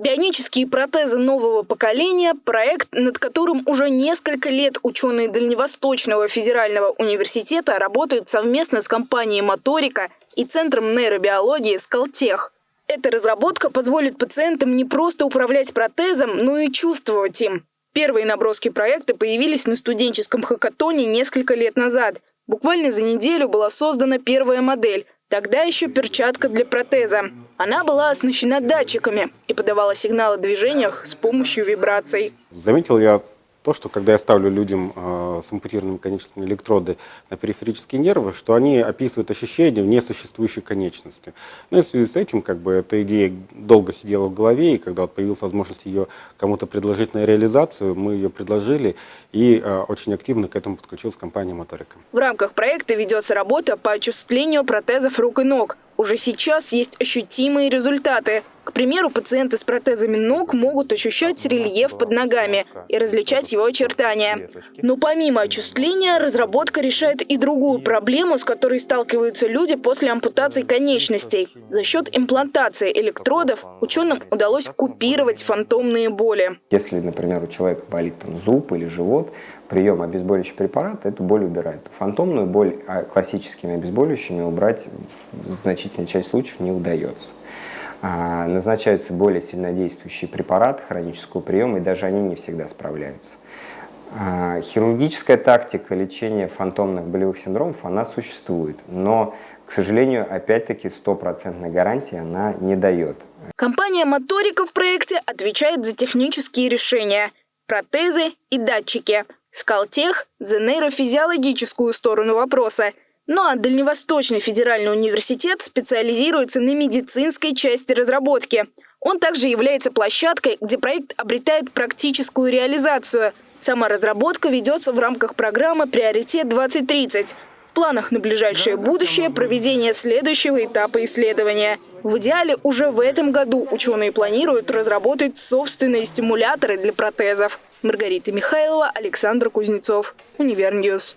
Бионические протезы нового поколения – проект, над которым уже несколько лет ученые Дальневосточного федерального университета работают совместно с компанией «Моторика» и Центром нейробиологии «Скалтех». Эта разработка позволит пациентам не просто управлять протезом, но и чувствовать им. Первые наброски проекта появились на студенческом хакатоне несколько лет назад. Буквально за неделю была создана первая модель – Тогда еще перчатка для протеза. Она была оснащена датчиками и подавала сигналы движениях с помощью вибраций. Заметил я то, что когда я ставлю людям э, с ампутированными конечностями электроды на периферические нервы, что они описывают ощущения в несуществующей конечности. Ну и в связи с этим, как бы, эта идея долго сидела в голове, и когда вот появилась возможность ее кому-то предложить на реализацию, мы ее предложили, и э, очень активно к этому подключилась компания «Моторика». В рамках проекта ведется работа по очувствлению протезов рук и ног. Уже сейчас есть ощутимые результаты. К примеру, пациенты с протезами ног могут ощущать рельеф под ногами и различать его очертания. Но помимо очувствления, разработка решает и другую проблему, с которой сталкиваются люди после ампутации конечностей. За счет имплантации электродов ученым удалось купировать фантомные боли. Если, например, у человека болит там, зуб или живот, прием обезболивающего препарата эту боль убирает. Фантомную боль а классическими обезболивающими убрать в значительной части случаев не удается. А, назначаются более сильнодействующие препараты хронического приема, и даже они не всегда справляются. А, хирургическая тактика лечения фантомных болевых синдромов, она существует, но, к сожалению, опять-таки стопроцентной гарантии она не дает. Компания «Моторика» в проекте отвечает за технические решения – протезы и датчики – Скалтех за нейрофизиологическую сторону вопроса. Ну а Дальневосточный федеральный университет специализируется на медицинской части разработки. Он также является площадкой, где проект обретает практическую реализацию. Сама разработка ведется в рамках программы «Приоритет-2030». В планах на ближайшее будущее проведение следующего этапа исследования. В идеале уже в этом году ученые планируют разработать собственные стимуляторы для протезов. Маргарита Михайлова, Александр Кузнецов, Универ News.